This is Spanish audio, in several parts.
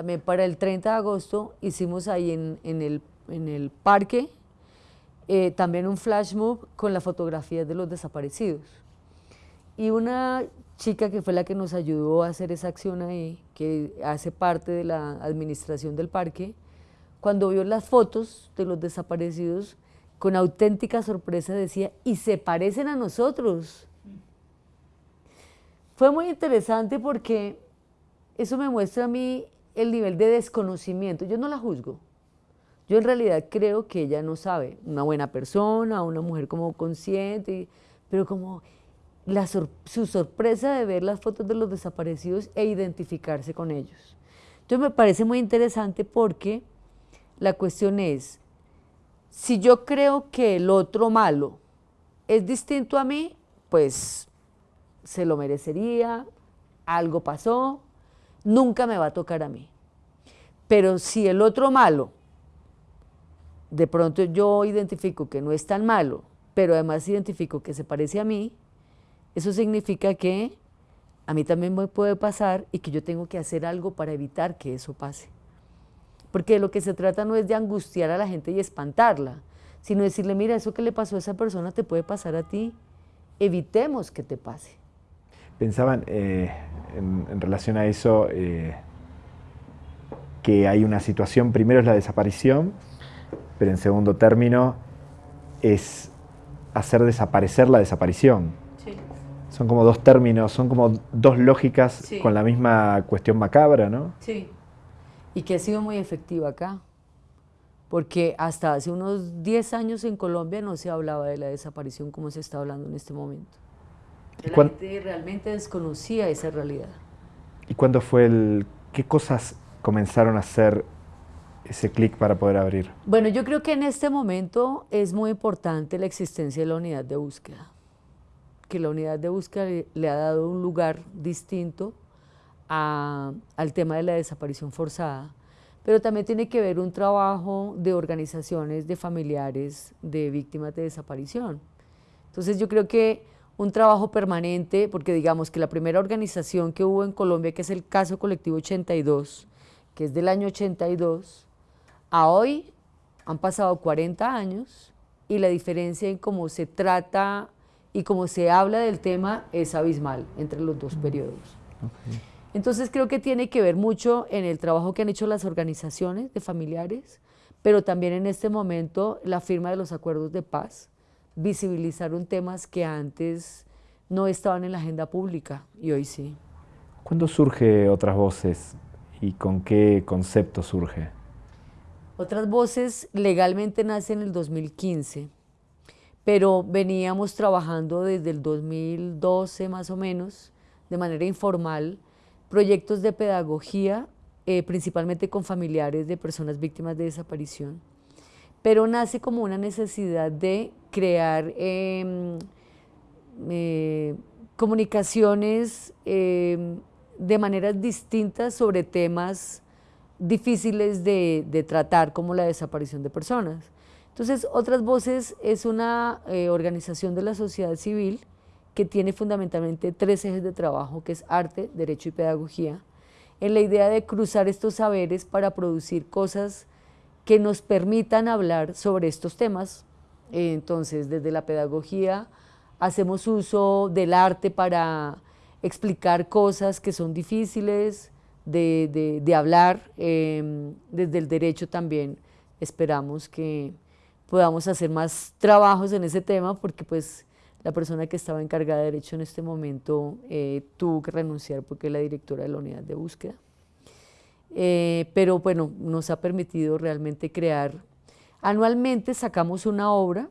también para el 30 de agosto hicimos ahí en, el, en el, parque eh, también un flash mob con la fotografía de los desaparecidos. Y una chica que fue la que nos ayudó a hacer esa acción ahí, que hace parte de la administración del parque, cuando vio las fotos de los desaparecidos, con auténtica sorpresa decía, y se parecen a nosotros. Fue muy interesante porque eso me muestra a mí el nivel de desconocimiento. Yo no la juzgo. Yo en realidad creo que ella no sabe. Una buena persona, una mujer como consciente, pero como su sorpresa de ver las fotos de los desaparecidos e identificarse con ellos. Entonces me parece muy interesante porque la cuestión es, si yo creo que el otro malo es distinto a mí, pues se lo merecería, algo pasó, nunca me va a tocar a mí. Pero si el otro malo, de pronto yo identifico que no es tan malo, pero además identifico que se parece a mí, eso significa que a mí también me puede pasar y que yo tengo que hacer algo para evitar que eso pase. Porque lo que se trata no es de angustiar a la gente y espantarla, sino decirle, mira, eso que le pasó a esa persona te puede pasar a ti, evitemos que te pase. Pensaban eh, en, relación a eso eh, que hay una situación, primero es la desaparición, pero en segundo término es hacer desaparecer la desaparición. Son como dos términos, son como dos lógicas con la misma cuestión macabra, ¿no? Sí, y que ha sido muy efectiva acá, porque hasta hace unos 10 años en Colombia no se hablaba de la desaparición como se está hablando en este momento. La gente realmente desconocía esa realidad. ¿Y cuándo fue el... qué cosas comenzaron a hacer ese clic para poder abrir? Bueno, yo creo que en este momento es muy importante la existencia de la unidad de búsqueda que la unidad de búsqueda le, ha dado un lugar distinto al tema de la desaparición forzada, pero también tiene que ver un trabajo de organizaciones de familiares de víctimas de desaparición. Entonces yo creo que un trabajo permanente, porque digamos que la primera organización que hubo en Colombia, que es el Caso Colectivo 82, que es del año 82, a hoy han pasado 40 años y la diferencia en cómo se trata y como se habla del tema es abismal entre los dos periodos. Entonces creo que tiene que ver mucho en el trabajo que han hecho las organizaciones de familiares, pero también en este momento la firma de los acuerdos de paz, visibilizaron temas que antes no estaban en la agenda pública y hoy sí. ¿Cuándo surge Otras Voces y con qué concepto surge? Otras Voces legalmente nace en el 2015 pero veníamos trabajando desde el 2012 más o menos, de manera informal, proyectos de pedagogía, eh, principalmente con familiares de personas víctimas de desaparición, pero nace como una necesidad de crear em, eh, comunicaciones em, de maneras distintas sobre temas difíciles de tratar como la desaparición de personas. Entonces, Otras Voces es una eh, organización de la sociedad civil que tiene fundamentalmente tres ejes de trabajo, que es arte, derecho y pedagogía, en la idea de cruzar estos saberes para producir cosas que nos permitan hablar sobre estos temas. Entonces, desde la pedagogía hacemos uso del arte para explicar cosas que son difíciles de, hablar, em, desde el derecho también esperamos que podamos hacer más trabajos en ese tema porque pues la persona que estaba encargada de derecho en este momento eh, tuvo que renunciar porque es la directora de la unidad de búsqueda. Eh, pero bueno, nos ha permitido realmente crear. Anualmente sacamos una obra.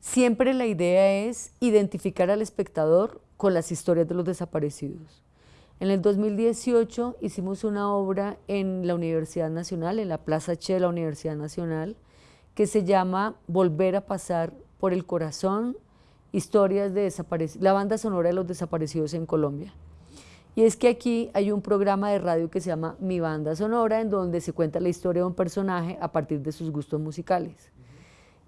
Siempre la idea es identificar al espectador con las historias de los desaparecidos. En el 2018 hicimos una obra en la Universidad Nacional, en la Plaza Che de la Universidad Nacional, que se llama Volver a pasar por el corazón, historias de desaparecidos, la banda sonora de los desaparecidos en Colombia. Y es que aquí hay un programa de radio que se llama Mi Banda Sonora, en donde se cuenta la historia de un personaje a partir de sus gustos musicales.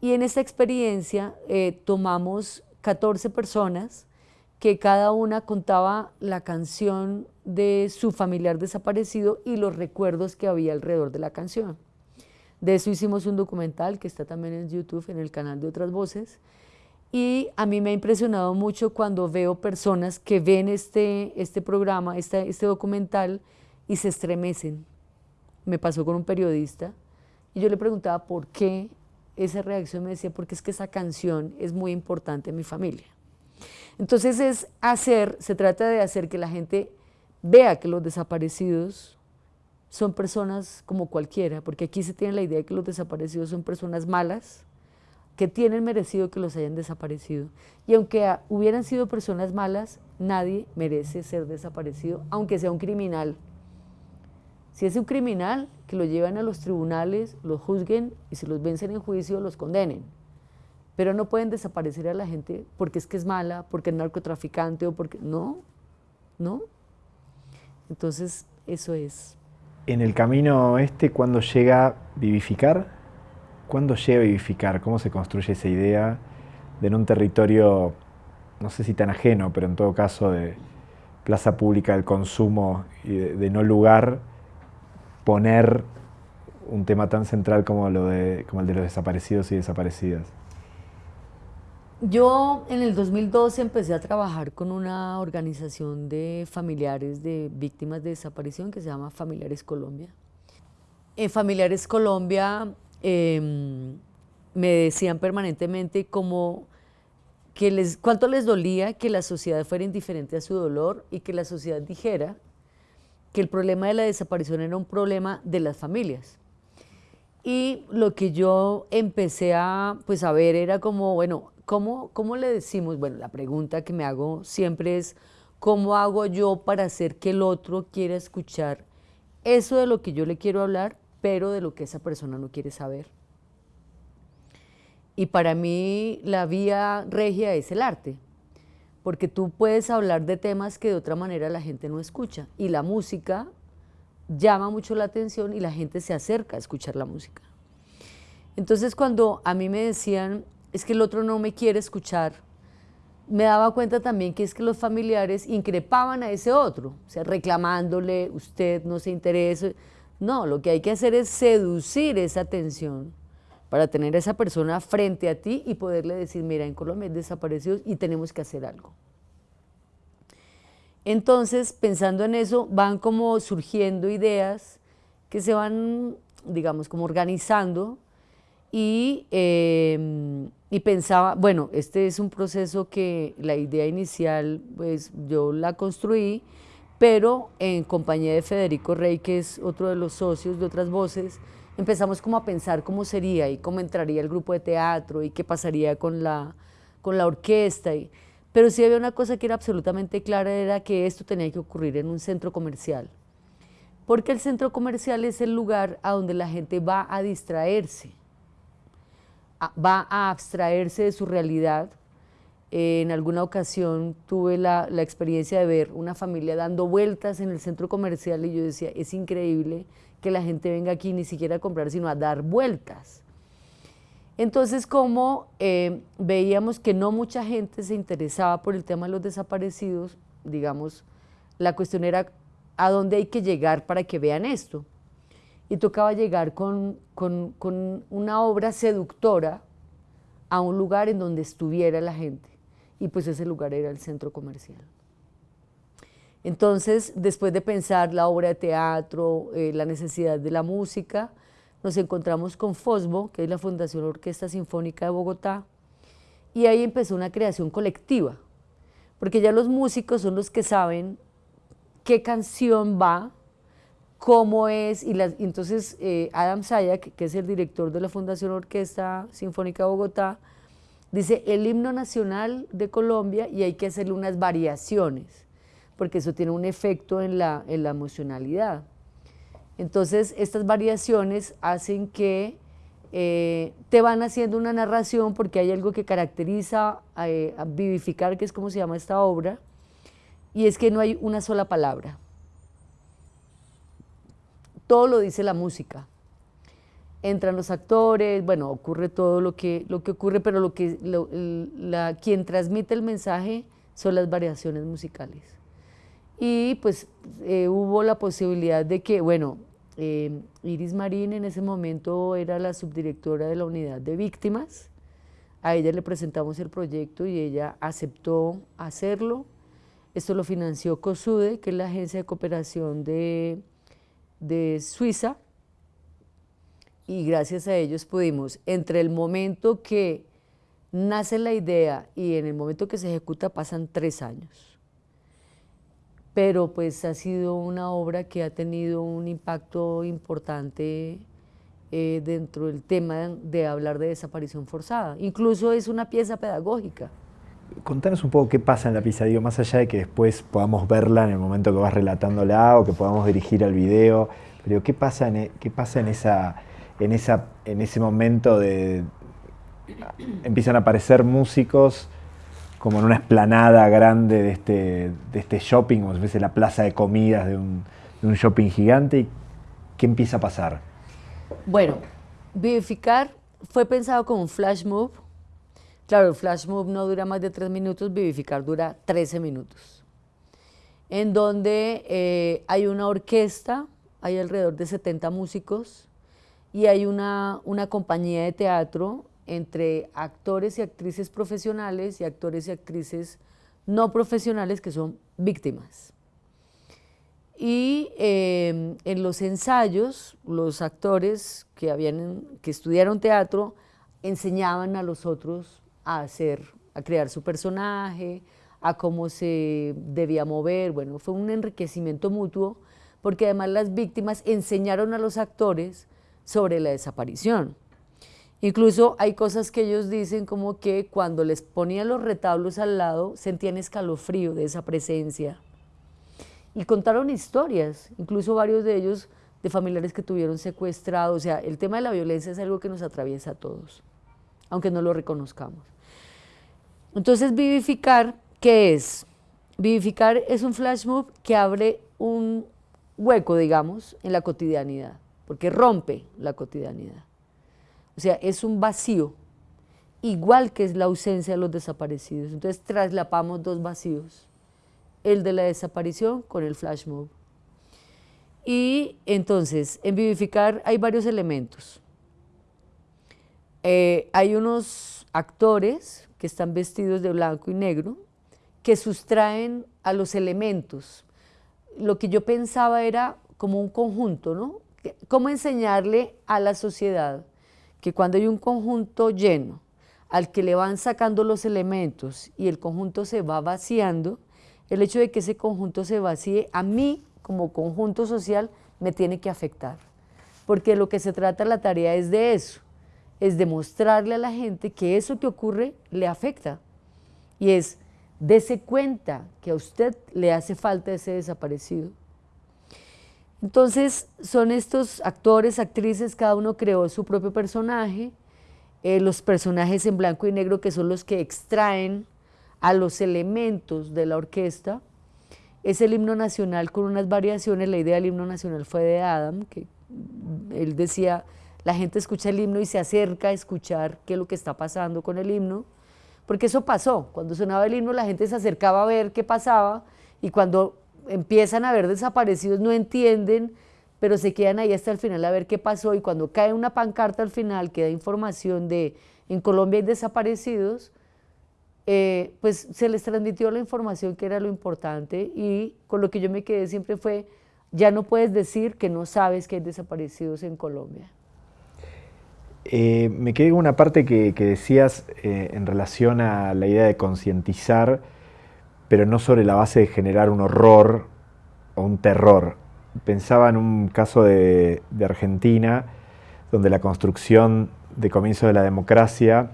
Y en esta experiencia eh, tomamos 14 personas que cada una contaba la canción de su familiar desaparecido y los recuerdos que había alrededor de la canción. De eso hicimos un documental que está también en YouTube, en el canal de Otras Voces. Y a mí me ha impresionado mucho cuando veo personas que ven este, este programa, este, este documental, y se estremecen. Me pasó con un periodista y yo le preguntaba por qué esa reacción me decía, porque es que esa canción es muy importante en mi familia. Entonces es hacer, se trata de hacer que la gente vea que los desaparecidos son personas como cualquiera, porque aquí se tiene la idea de que los desaparecidos son personas malas, que tienen merecido que los hayan desaparecido. Y aunque hubieran sido personas malas, nadie merece ser desaparecido, aunque sea un criminal. Si es un criminal, que lo lleven a los tribunales, lo juzguen y si los vencen en juicio, los condenen. Pero no pueden desaparecer a la gente porque es que es mala, porque es narcotraficante o porque... No, no. Entonces, eso es. En el camino este, ¿cuándo llega vivificar? ¿Cuándo llega vivificar? ¿Cómo se construye esa idea de en un territorio, no sé si tan ajeno, pero en todo caso de plaza pública del consumo y de no lugar, poner un tema tan central como, lo de, como el de los desaparecidos y desaparecidas? Yo en el 2012 empecé a trabajar con una organización de familiares de víctimas de desaparición que se llama Familiares Colombia. En Familiares Colombia em, me decían permanentemente como que les, cuánto les dolía que la sociedad fuera indiferente a su dolor y que la sociedad dijera que el problema de la desaparición era un problema de las familias. Y lo que yo empecé a, pues, a ver era como, bueno, ¿cómo, ¿cómo le decimos? Bueno, la pregunta que me hago siempre es, ¿cómo hago yo para hacer que el otro quiera escuchar eso de lo que yo le quiero hablar, pero de lo que esa persona no quiere saber? Y para mí la vía regia es el arte porque tú puedes hablar de temas que de otra manera la gente no escucha y la música llama mucho la atención y la gente se acerca a escuchar la música. Entonces cuando a mí me decían, es que el otro no me quiere escuchar, me daba cuenta también que es que los familiares increpaban a ese otro, o sea, reclamándole, usted no se interesa. No, lo que hay que hacer es seducir esa atención para tener a esa persona frente a ti y poderle decir, mira, en Colombia hay desaparecidos y tenemos que hacer algo. Entonces, pensando en eso, van como surgiendo ideas que se van, digamos, como organizando y, em, y pensaba, bueno, este es un proceso que la idea inicial, pues yo la construí, pero en compañía de Federico Rey, que es otro de los socios de otras voces, empezamos como a pensar cómo sería y cómo entraría el grupo de teatro y qué pasaría con la, con la orquesta. Y, pero sí había una cosa que era absolutamente clara, era que esto tenía que ocurrir en un centro comercial. Porque el centro comercial es el lugar a donde la gente va a distraerse, va a abstraerse de su realidad. En alguna ocasión tuve la, experiencia de ver una familia dando vueltas en el centro comercial y yo decía, es increíble que la gente venga aquí ni siquiera a comprar, sino a dar vueltas. Entonces, como eh, veíamos que no mucha gente se interesaba por el tema de los desaparecidos, digamos, la cuestión era a dónde hay que llegar para que vean esto. Y tocaba llegar con una obra seductora a un lugar en donde estuviera la gente. Y pues ese lugar era el centro comercial. Entonces, después de pensar la obra de teatro, eh, la necesidad de la música, nos encontramos con FOSBO, que es la Fundación Orquesta Sinfónica de Bogotá, y ahí empezó una creación colectiva, porque ya los músicos son los que saben qué canción va, cómo es, y, entonces eh, Adam Sayak, que es el director de la Fundación Orquesta Sinfónica de Bogotá, dice el himno nacional de Colombia y hay que hacerle unas variaciones porque eso tiene un efecto en la, en la emocionalidad. Entonces, estas variaciones hacen que eh, te van haciendo una narración porque hay algo que caracteriza eh, a vivificar, que es como se llama esta obra, y es que no hay una sola palabra. Todo lo dice la música. Entran los actores, bueno, ocurre todo lo que, lo que ocurre, pero lo que, la, quien transmite el mensaje son las variaciones musicales. Y pues eh, hubo la posibilidad de que, bueno, eh, Iris Marín en ese momento era la subdirectora de la unidad de víctimas, a ella le presentamos el proyecto y ella aceptó hacerlo. Esto lo financió COSUDE, que es la agencia de cooperación de, de Suiza, y gracias a ellos pudimos, entre el momento que nace la idea y en el momento que se ejecuta pasan tres años. Pero pues ha sido una obra que ha tenido un impacto importante eh, dentro del tema de hablar de desaparición forzada. Incluso es una pieza pedagógica. Contanos un poco qué pasa en la pieza, más allá de que después podamos verla en el momento que vas relatándola o que podamos dirigir al video, pero qué pasa e, qué pasa en esa en, esa, en ese momento de, empiezan a aparecer músicos como en una esplanada grande de este, de este shopping, como si fuese la plaza de comidas de un, shopping gigante. ¿Y ¿Qué empieza a pasar? Bueno, Vivificar fue pensado como un flash move. Claro, el flash move no dura más de tres minutos, Vivificar dura 13 minutos. En donde eh, hay una orquesta, hay alrededor de 70 músicos, y hay una, compañía de teatro entre actores y actrices profesionales y actores y actrices no profesionales que son víctimas. Y em, en los ensayos, los actores que, habían, que estudiaron teatro enseñaban a los otros a hacer, a crear su personaje, a cómo se debía mover. Bueno, fue un enriquecimiento mutuo, porque además las víctimas enseñaron a los actores sobre la desaparición. Incluso hay cosas que ellos dicen como que cuando les ponían los retablos al lado sentían escalofrío de esa presencia. Y contaron historias, incluso varios de ellos de familiares que tuvieron secuestrados. O sea, el tema de la violencia es algo que nos atraviesa a todos, aunque no lo reconozcamos. Entonces, vivificar, ¿qué es? Vivificar es un flash move que abre un hueco, digamos, en la cotidianidad porque rompe la cotidianidad. O sea, es un vacío, igual que es la ausencia de los desaparecidos. Entonces traslapamos dos vacíos, el de la desaparición con el flash mob. Y entonces, en Vivificar hay varios elementos. Eh, hay unos actores que están vestidos de blanco y negro que sustraen a los elementos. Lo que yo pensaba era como un conjunto, ¿no? ¿Cómo enseñarle a la sociedad que cuando hay un conjunto lleno, al que le van sacando los elementos y el conjunto se va vaciando, el hecho de que ese conjunto se vacíe, a mí como conjunto social me tiene que afectar. Porque lo que se trata la tarea es de eso, es demostrarle a la gente que eso que ocurre le afecta. Y es, dése cuenta que a usted le hace falta ese desaparecido entonces son estos actores, actrices, cada uno creó su propio personaje, eh, los personajes en blanco y negro que son los que extraen a los elementos de la orquesta. Es el himno nacional con unas variaciones, la idea del himno nacional fue de Adam, que él decía, la gente escucha el himno y se acerca a escuchar qué es lo que está pasando con el himno, porque eso pasó, cuando sonaba el himno la gente se acercaba a ver qué pasaba y cuando empiezan a ver desaparecidos, no entienden, pero se quedan ahí hasta el final a ver qué pasó. Y cuando cae una pancarta al final que da información de en Colombia hay desaparecidos, eh, pues se les transmitió la información que era lo importante. Y con lo que yo me quedé siempre fue, ya no puedes decir que no sabes que hay desaparecidos en Colombia. Eh, me quedé con una parte que, decías eh, en relación a la idea de concientizar pero no sobre la base de generar un horror o un terror. Pensaba en un caso de, Argentina, donde la construcción de comienzo de la democracia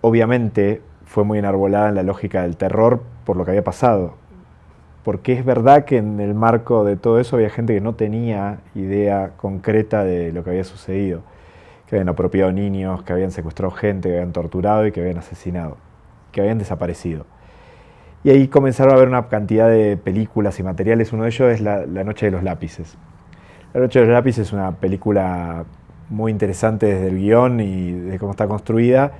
obviamente fue muy enarbolada en la lógica del terror por lo que había pasado. Porque es verdad que en el marco de todo eso había gente que no tenía idea concreta de lo que había sucedido, que habían apropiado niños, que habían secuestrado gente, que habían torturado y que habían asesinado, que habían desaparecido. Y ahí comenzaron a haber una cantidad de películas y materiales. Uno de ellos es La, Noche de los Lápices. La Noche de los Lápices es una película muy interesante desde el guion y de cómo está construida,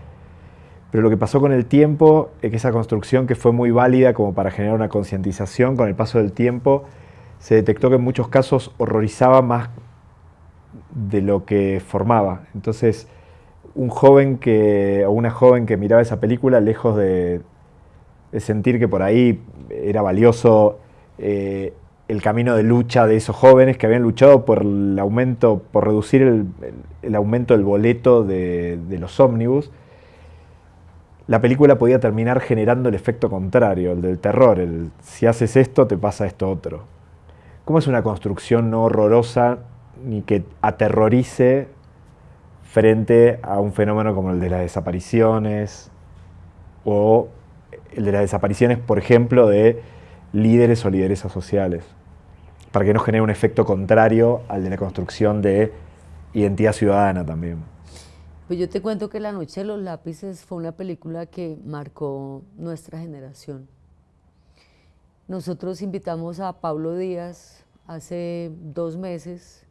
pero lo que pasó con el tiempo es que esa construcción que fue muy válida como para generar una concientización, con el paso del tiempo se detectó que en muchos casos horrorizaba más de lo que formaba. Entonces, un joven que, o una joven que miraba esa película, lejos de, sentir que por ahí era valioso eh, el camino de lucha de esos jóvenes que habían luchado por el aumento, por reducir el, aumento del boleto de, de los ómnibus, la película podía terminar generando el efecto contrario, el del terror, el si haces esto te pasa esto otro. ¿Cómo es una construcción no horrorosa ni que aterrorice frente a un fenómeno como el de las desapariciones o el de las desapariciones, por ejemplo, de líderes o lideresas sociales, para que no genere un efecto contrario al de la construcción de identidad ciudadana también. Pues yo te cuento que La Noche de los Lápices fue una película que marcó nuestra generación. Nosotros invitamos a Pablo Díaz hace dos meses,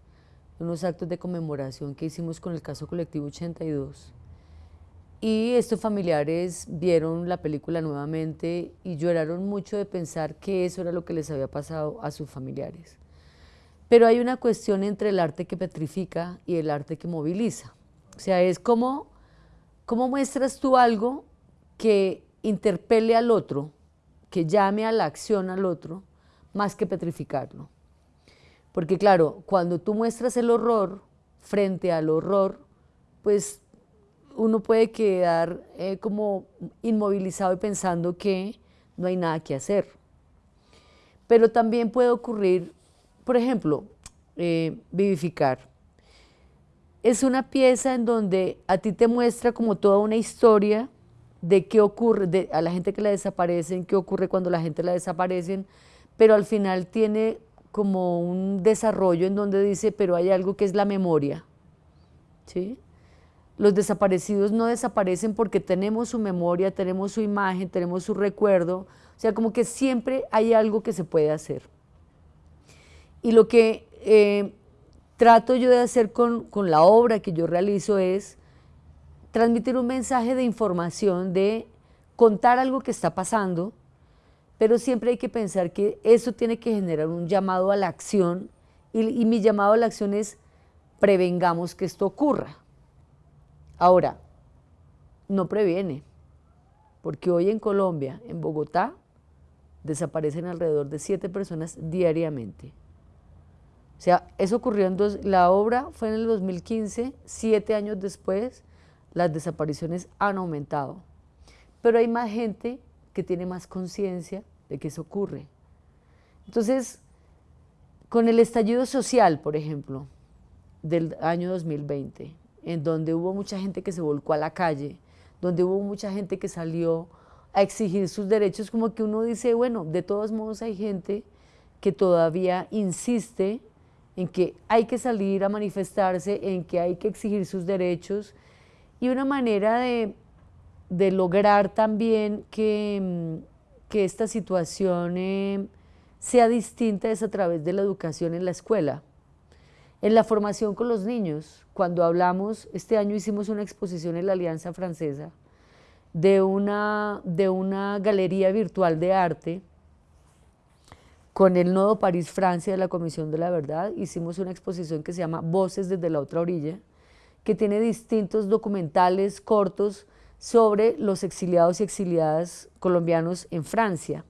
unos actos de conmemoración que hicimos con el caso colectivo 82. Y estos familiares vieron la película nuevamente y lloraron mucho de pensar que eso era lo que les había pasado a sus familiares. Pero hay una cuestión entre el arte que petrifica y el arte que moviliza. O sea, es como, ¿cómo muestras tú algo que interpele al otro, que llame a la acción al otro, más que petrificarlo? Porque claro, cuando tú muestras el horror frente al horror, pues uno puede quedar eh, como inmovilizado y pensando que no hay nada que hacer. Pero también puede ocurrir, por ejemplo, eh, vivificar es una pieza en donde a ti te muestra como toda una historia de qué ocurre, a la gente que la desaparecen, qué ocurre cuando la gente la desaparecen, pero al final tiene como un desarrollo en donde dice, pero hay algo que es la memoria. ¿sí? Los desaparecidos no desaparecen porque tenemos su memoria, tenemos su imagen, tenemos su recuerdo, o sea, como que siempre hay algo que se puede hacer. Y lo que eh, trato yo de hacer con, la obra que yo realizo es transmitir un mensaje de información, de contar algo que está pasando, pero siempre hay que pensar que eso tiene que generar un llamado a la acción y mi llamado a la acción es prevengamos que esto ocurra. Ahora, no previene, porque hoy en Colombia, en Bogotá, desaparecen alrededor de siete personas diariamente. O sea, eso ocurrió en dos, la obra fue en el 2015, siete años después, las desapariciones han aumentado. Pero hay más gente que tiene más conciencia de que eso ocurre. Entonces, con el estallido social, por ejemplo, del año 2020, en donde hubo mucha gente que se volcó a la calle, donde hubo mucha gente que salió a exigir sus derechos, como que uno dice, bueno, de todos modos hay gente que todavía insiste en que hay que salir a manifestarse, en que hay que exigir sus derechos y una manera de, lograr también que, mm, esta situación eh, sea distinta es a través de la educación en la escuela. En la formación con los niños, cuando hablamos, este año hicimos una exposición en la Alianza Francesa de una, de una galería virtual de arte con el Nodo París-Francia de la Comisión de la Verdad hicimos una exposición que se llama Voces desde la otra orilla, que tiene distintos documentales cortos sobre los exiliados y exiliadas colombianos en Francia.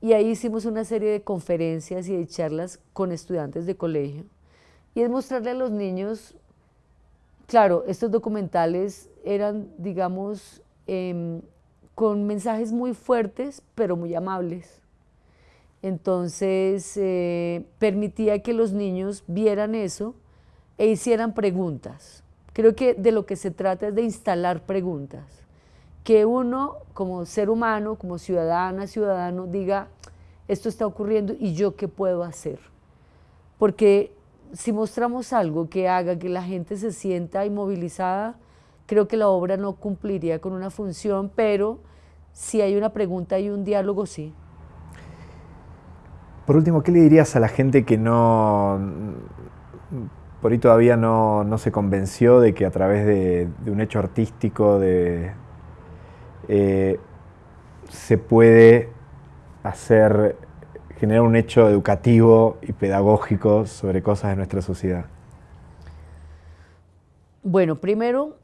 Y ahí hicimos una serie de conferencias y de charlas con estudiantes de colegio. Y es mostrarle a los niños, claro, estos documentales eran, digamos, em, con mensajes muy fuertes, pero muy amables entonces eh, permitía que los niños vieran eso e hicieran preguntas. Creo que de lo que se trata es de instalar preguntas. Que uno como ser humano, como ciudadana, ciudadano, diga, esto está ocurriendo y yo qué puedo hacer. Porque si mostramos algo que haga que la gente se sienta inmovilizada, creo que la obra no cumpliría con una función, pero si hay una pregunta y un diálogo, sí. Por último, ¿qué le dirías a la gente que no, por ahí todavía no, se convenció de que a través de, un hecho artístico, de, eh, se puede hacer, generar un hecho educativo y pedagógico sobre cosas de nuestra sociedad? Bueno, primero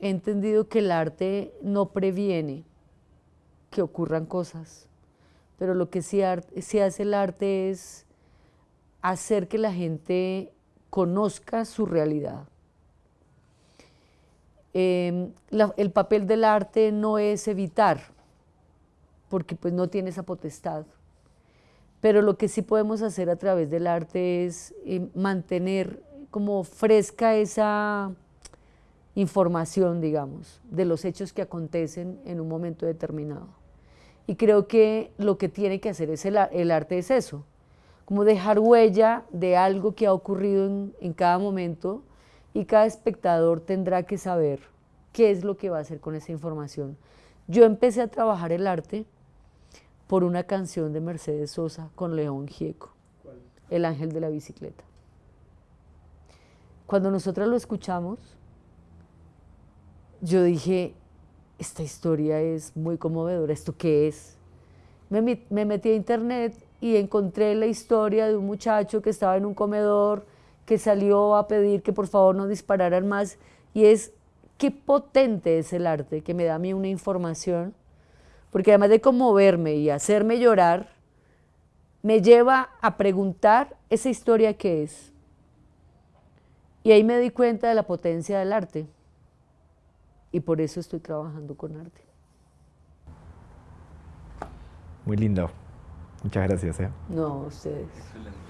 he entendido que el arte no previene que ocurran cosas, pero lo que sí, hace el arte es hacer que la gente conozca su realidad. Em, el papel del arte no es evitar, porque pues no tiene esa potestad, pero lo que sí podemos hacer a través del arte es eh, mantener como fresca esa información, digamos, de los hechos que acontecen en un momento determinado. Y creo que lo que tiene que hacer es el, arte es eso, como dejar huella de algo que ha ocurrido en, en cada momento y cada espectador tendrá que saber qué es lo que va a hacer con esa información. Yo empecé a trabajar el arte por una canción de Mercedes Sosa con León Gieco, El ángel de la bicicleta. Cuando nosotros lo escuchamos, yo dije, esta historia es muy conmovedora, ¿esto qué es? Me, metí a internet y encontré la historia de un muchacho que estaba en un comedor, que salió a pedir que por favor no dispararan más, y es qué potente es el arte, que me da a mí una información, porque además de conmoverme y hacerme llorar, me lleva a preguntar esa historia qué es. Y ahí me di cuenta de la potencia del arte y por eso estoy trabajando con arte. Muy lindo. Muchas gracias. ¿eh? No, ustedes. Excelente.